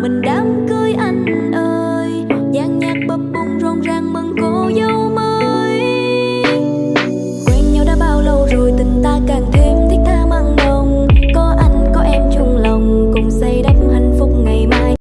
mình đám cưới